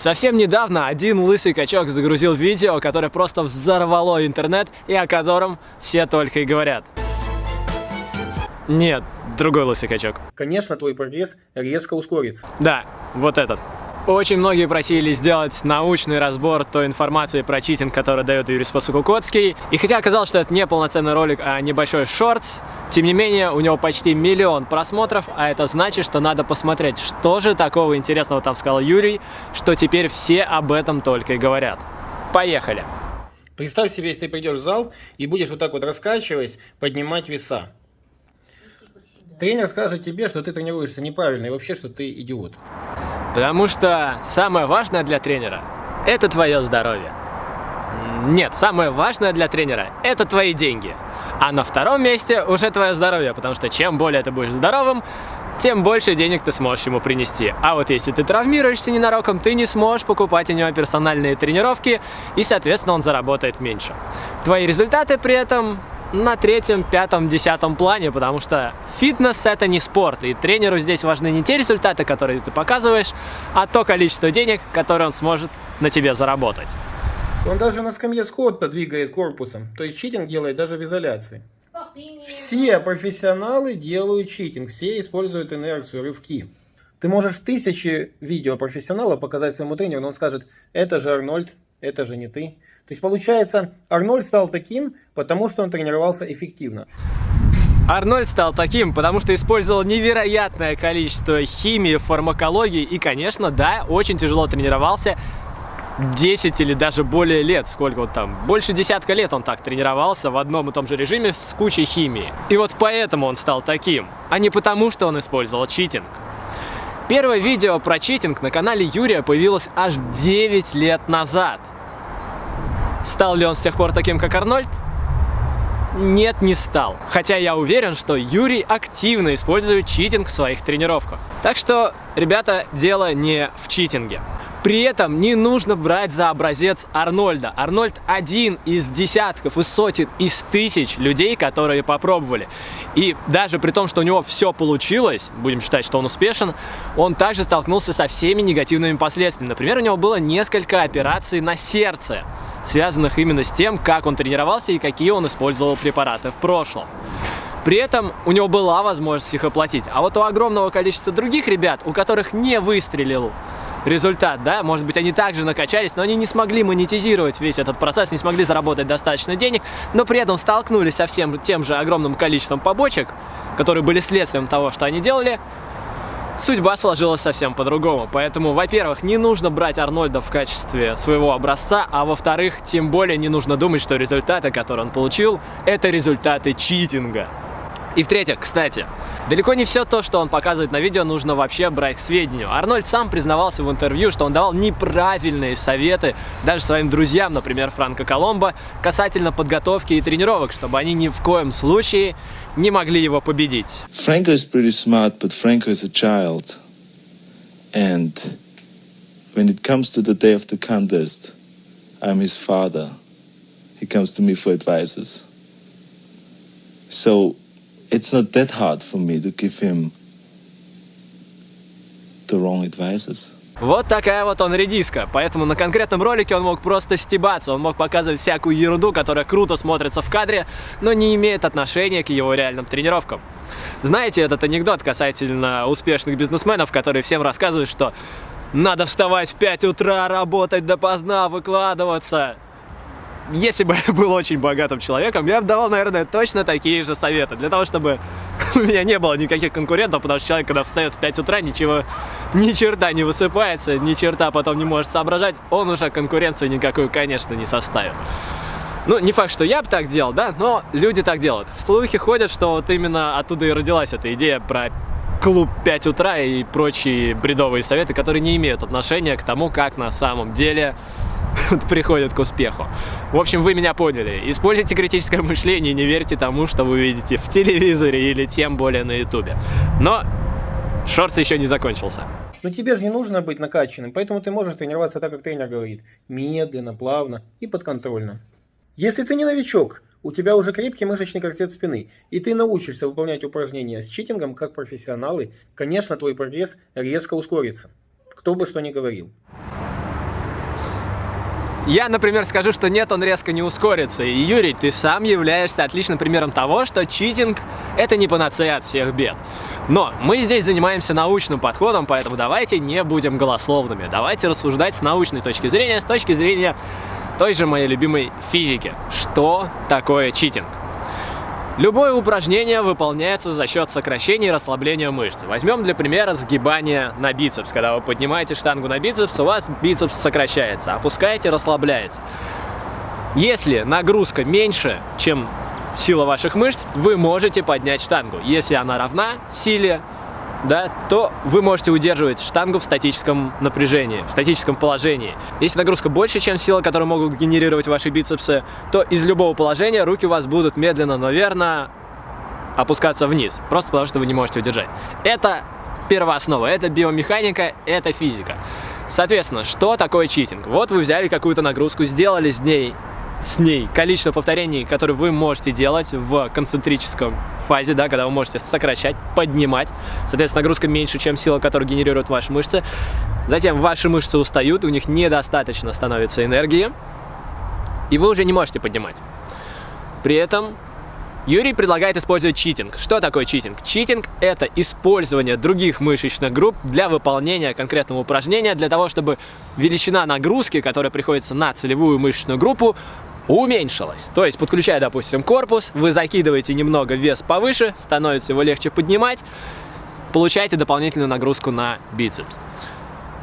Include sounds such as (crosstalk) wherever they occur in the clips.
Совсем недавно один лысый качок загрузил видео, которое просто взорвало интернет и о котором все только и говорят. Нет, другой лысый качок. Конечно, твой прогресс резко ускорится. Да, вот этот. Очень многие просили сделать научный разбор той информации про читинг, который дает Юрий Спасукукотский. И хотя оказалось, что это не полноценный ролик, а небольшой шортс, тем не менее, у него почти миллион просмотров, а это значит, что надо посмотреть, что же такого интересного там сказал Юрий, что теперь все об этом только и говорят. Поехали! Представь себе, если ты придешь в зал и будешь вот так вот раскачиваясь, поднимать веса. Тренер скажет тебе, что ты тренируешься неправильно и вообще, что ты идиот. Потому что самое важное для тренера – это твое здоровье. Нет, самое важное для тренера – это твои деньги. А на втором месте уже твое здоровье, потому что чем более ты будешь здоровым, тем больше денег ты сможешь ему принести. А вот если ты травмируешься ненароком, ты не сможешь покупать у него персональные тренировки, и, соответственно, он заработает меньше. Твои результаты при этом на третьем, пятом, десятом плане, потому что фитнес это не спорт, и тренеру здесь важны не те результаты, которые ты показываешь, а то количество денег, которое он сможет на тебе заработать. Он даже на скамье Скотта двигает корпусом, то есть читинг делает даже в изоляции. Все профессионалы делают читинг, все используют инерцию, рывки. Ты можешь тысячи видео профессионала показать своему тренеру, но он скажет, это же Арнольд, это же не ты. То есть получается, Арнольд стал таким, потому что он тренировался эффективно. Арнольд стал таким, потому что использовал невероятное количество химии, фармакологии и, конечно, да, очень тяжело тренировался 10 или даже более лет, сколько вот там, больше десятка лет он так тренировался в одном и том же режиме с кучей химии. И вот поэтому он стал таким, а не потому, что он использовал читинг. Первое видео про читинг на канале Юрия появилось аж 9 лет назад. Стал ли он с тех пор таким, как Арнольд? Нет, не стал. Хотя я уверен, что Юрий активно использует читинг в своих тренировках. Так что, ребята, дело не в читинге. При этом не нужно брать за образец Арнольда. Арнольд один из десятков, из сотен, из тысяч людей, которые попробовали. И даже при том, что у него все получилось, будем считать, что он успешен, он также столкнулся со всеми негативными последствиями. Например, у него было несколько операций на сердце связанных именно с тем, как он тренировался и какие он использовал препараты в прошлом. При этом у него была возможность их оплатить. А вот у огромного количества других ребят, у которых не выстрелил результат, да, может быть, они также накачались, но они не смогли монетизировать весь этот процесс, не смогли заработать достаточно денег, но при этом столкнулись со всем тем же огромным количеством побочек, которые были следствием того, что они делали, судьба сложилась совсем по-другому. Поэтому, во-первых, не нужно брать Арнольда в качестве своего образца, а во-вторых, тем более не нужно думать, что результаты, которые он получил, это результаты читинга. И в-третьих, кстати, далеко не все то, что он показывает на видео, нужно вообще брать к сведению. Арнольд сам признавался в интервью, что он давал неправильные советы даже своим друзьям, например, Франко Коломбо, касательно подготовки и тренировок, чтобы они ни в коем случае не могли его победить. Franco is pretty smart, but Franco is a child. And when it comes to the day of the contest, I'm his father. He comes to me for advices. So it's not that hard for me to give him the wrong advices. Вот такая вот он редиска, поэтому на конкретном ролике он мог просто стебаться, он мог показывать всякую ерунду, которая круто смотрится в кадре, но не имеет отношения к его реальным тренировкам. Знаете этот анекдот касательно успешных бизнесменов, которые всем рассказывают, что надо вставать в 5 утра, работать допоздна, выкладываться если бы (laughs) я был очень богатым человеком, я бы давал, наверное, точно такие же советы. Для того, чтобы (laughs) у меня не было никаких конкурентов, потому что человек, когда встает в 5 утра, ничего, ни черта не высыпается, ни черта потом не может соображать, он уже конкуренцию никакую, конечно, не составит. Ну, не факт, что я бы так делал, да, но люди так делают. Слухи ходят, что вот именно оттуда и родилась эта идея про клуб 5 утра и прочие бредовые советы, которые не имеют отношения к тому, как на самом деле (laughs) приходят к успеху. В общем, вы меня поняли. Используйте критическое мышление и не верьте тому, что вы видите в телевизоре или тем более на ютубе. Но шортс еще не закончился. Но тебе же не нужно быть накачанным, поэтому ты можешь тренироваться так, как тренер говорит. Медленно, плавно и подконтрольно. Если ты не новичок, у тебя уже крепкий мышечный корсет спины, и ты научишься выполнять упражнения с читингом как профессионалы, конечно, твой прогресс резко ускорится. Кто бы что ни говорил. Я, например, скажу, что нет, он резко не ускорится. И, Юрий, ты сам являешься отличным примером того, что читинг – это не панацея от всех бед. Но мы здесь занимаемся научным подходом, поэтому давайте не будем голословными. Давайте рассуждать с научной точки зрения, с точки зрения той же моей любимой физики. Что такое читинг? Любое упражнение выполняется за счет сокращения и расслабления мышц. Возьмем для примера сгибание на бицепс. Когда вы поднимаете штангу на бицепс, у вас бицепс сокращается, опускаете, расслабляется. Если нагрузка меньше, чем сила ваших мышц, вы можете поднять штангу. Если она равна силе, да, то вы можете удерживать штангу в статическом напряжении, в статическом положении. Если нагрузка больше, чем сила, которую могут генерировать ваши бицепсы, то из любого положения руки у вас будут медленно, но верно опускаться вниз, просто потому что вы не можете удержать. Это первооснова, это биомеханика, это физика. Соответственно, что такое читинг? Вот вы взяли какую-то нагрузку, сделали с ней с ней количество повторений, которые вы можете делать в концентрическом фазе, да, когда вы можете сокращать, поднимать. Соответственно, нагрузка меньше, чем сила, которую генерируют ваши мышцы. Затем ваши мышцы устают, у них недостаточно становится энергии, и вы уже не можете поднимать. При этом Юрий предлагает использовать читинг. Что такое читинг? Читинг – это использование других мышечных групп для выполнения конкретного упражнения, для того, чтобы величина нагрузки, которая приходится на целевую мышечную группу, уменьшилась. То есть, подключая, допустим, корпус, вы закидываете немного вес повыше, становится его легче поднимать, получаете дополнительную нагрузку на бицепс.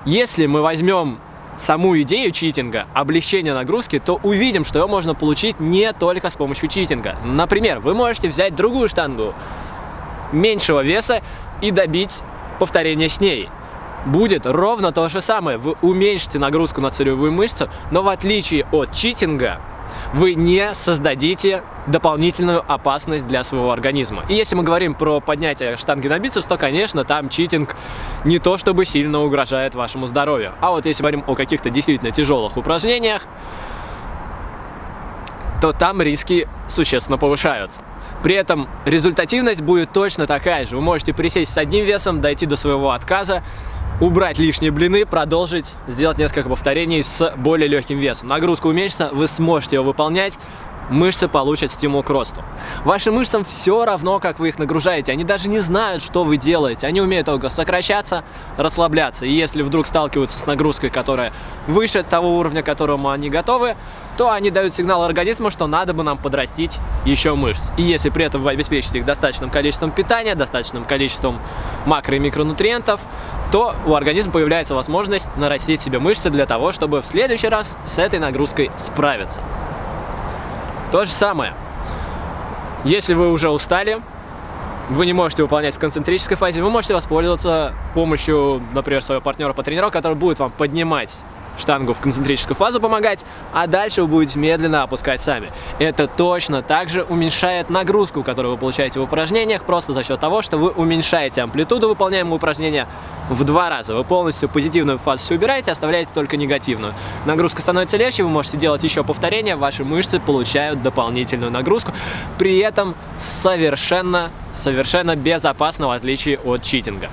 Если мы возьмем саму идею читинга, облегчения нагрузки, то увидим, что ее можно получить не только с помощью читинга. Например, вы можете взять другую штангу меньшего веса и добить повторение с ней. Будет ровно то же самое. Вы уменьшите нагрузку на целевую мышцу, но в отличие от читинга, вы не создадите дополнительную опасность для своего организма. И если мы говорим про поднятие штанги на бицепс, то, конечно, там читинг не то чтобы сильно угрожает вашему здоровью. А вот если говорим о каких-то действительно тяжелых упражнениях, то там риски существенно повышаются. При этом результативность будет точно такая же. Вы можете присесть с одним весом, дойти до своего отказа, убрать лишние блины, продолжить, сделать несколько повторений с более легким весом. Нагрузка уменьшится, вы сможете ее выполнять, мышцы получат стимул к росту. Вашим мышцам все равно, как вы их нагружаете. Они даже не знают, что вы делаете. Они умеют только сокращаться, расслабляться. И если вдруг сталкиваются с нагрузкой, которая выше того уровня, к которому они готовы, то они дают сигнал организму, что надо бы нам подрастить еще мышц. И если при этом вы обеспечите их достаточным количеством питания, достаточным количеством макро- и микронутриентов, то у организма появляется возможность нарастить себе мышцы для того, чтобы в следующий раз с этой нагрузкой справиться. То же самое. Если вы уже устали, вы не можете выполнять в концентрической фазе, вы можете воспользоваться помощью, например, своего партнера по тренировке, который будет вам поднимать штангу в концентрическую фазу помогать, а дальше вы будете медленно опускать сами. Это точно также уменьшает нагрузку, которую вы получаете в упражнениях, просто за счет того, что вы уменьшаете амплитуду выполняемого упражнения в два раза. Вы полностью позитивную фазу убираете, оставляете только негативную. Нагрузка становится легче, вы можете делать еще повторения, ваши мышцы получают дополнительную нагрузку, при этом совершенно, совершенно безопасно, в отличие от читинга.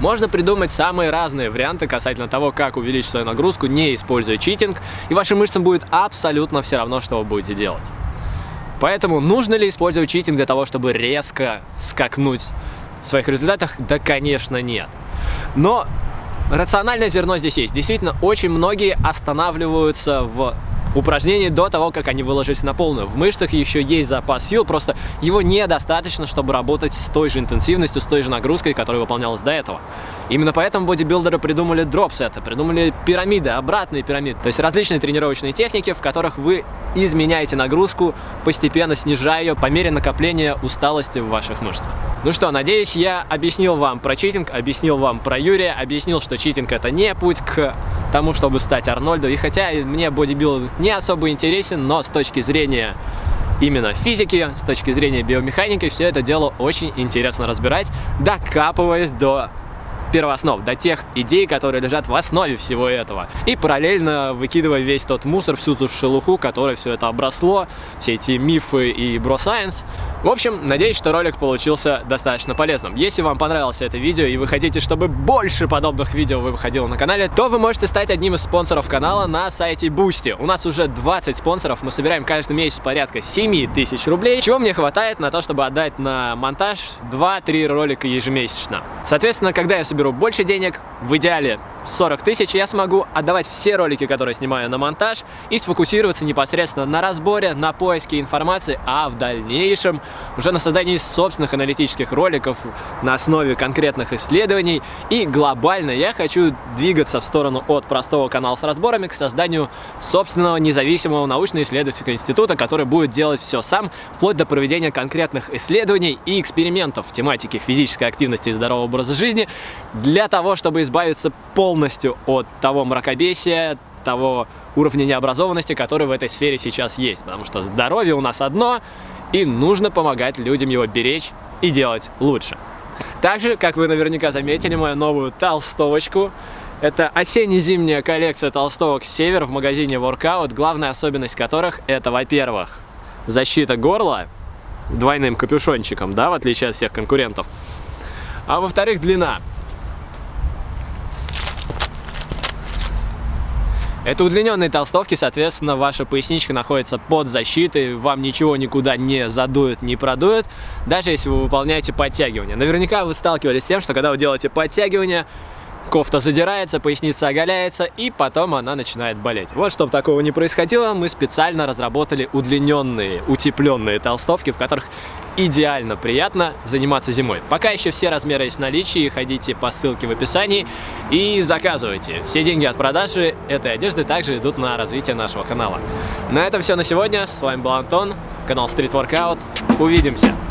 Можно придумать самые разные варианты касательно того, как увеличить свою нагрузку, не используя читинг, и вашим мышцам будет абсолютно все равно, что вы будете делать. Поэтому нужно ли использовать читинг для того, чтобы резко скакнуть в своих результатах? Да, конечно, нет. Но рациональное зерно здесь есть. Действительно, очень многие останавливаются в упражнений до того, как они выложились на полную. В мышцах еще есть запас сил, просто его недостаточно, чтобы работать с той же интенсивностью, с той же нагрузкой, которая выполнялась до этого. Именно поэтому бодибилдеры придумали дропсеты, придумали пирамиды, обратные пирамиды. То есть различные тренировочные техники, в которых вы изменяете нагрузку, постепенно снижая ее по мере накопления усталости в ваших мышцах. Ну что, надеюсь, я объяснил вам про читинг, объяснил вам про Юрия, объяснил, что читинг это не путь к тому, чтобы стать Арнольду. И хотя мне бодибилдинг не особо интересен, но с точки зрения именно физики, с точки зрения биомеханики, все это дело очень интересно разбирать, докапываясь до первооснов, до тех идей, которые лежат в основе всего этого. И параллельно выкидывая весь тот мусор, всю ту шелуху, которой все это обросло, все эти мифы и бросайенс. В общем, надеюсь, что ролик получился достаточно полезным. Если вам понравилось это видео и вы хотите, чтобы больше подобных видео выходило на канале, то вы можете стать одним из спонсоров канала на сайте Boosty. У нас уже 20 спонсоров, мы собираем каждый месяц порядка 7 тысяч рублей, чего мне хватает на то, чтобы отдать на монтаж 2-3 ролика ежемесячно. Соответственно, когда я соберу больше денег, в идеале 40 тысяч, я смогу отдавать все ролики, которые снимаю на монтаж и сфокусироваться непосредственно на разборе, на поиске информации, а в дальнейшем уже на создании собственных аналитических роликов на основе конкретных исследований. И глобально я хочу двигаться в сторону от простого канала с разборами к созданию собственного независимого научно-исследовательского института, который будет делать все сам, вплоть до проведения конкретных исследований и экспериментов в тематике физической активности и здорового образа жизни для того, чтобы избавиться полностью полностью от того мракобесия, того уровня необразованности, который в этой сфере сейчас есть. Потому что здоровье у нас одно, и нужно помогать людям его беречь и делать лучше. Также, как вы наверняка заметили, мою новую толстовочку. Это осенне-зимняя коллекция толстовок «Север» в магазине Workout, главная особенность которых это, во-первых, защита горла двойным капюшончиком, да, в отличие от всех конкурентов. А во-вторых, длина. Это удлиненные толстовки, соответственно, ваша поясничка находится под защитой, вам ничего никуда не задует, не продует, даже если вы выполняете подтягивания. Наверняка вы сталкивались с тем, что когда вы делаете подтягивания, кофта задирается, поясница оголяется, и потом она начинает болеть. Вот, чтобы такого не происходило, мы специально разработали удлиненные, утепленные толстовки, в которых идеально приятно заниматься зимой. Пока еще все размеры есть в наличии, ходите по ссылке в описании и заказывайте. Все деньги от продажи этой одежды также идут на развитие нашего канала. На этом все на сегодня. С вами был Антон, канал Street Workout. Увидимся!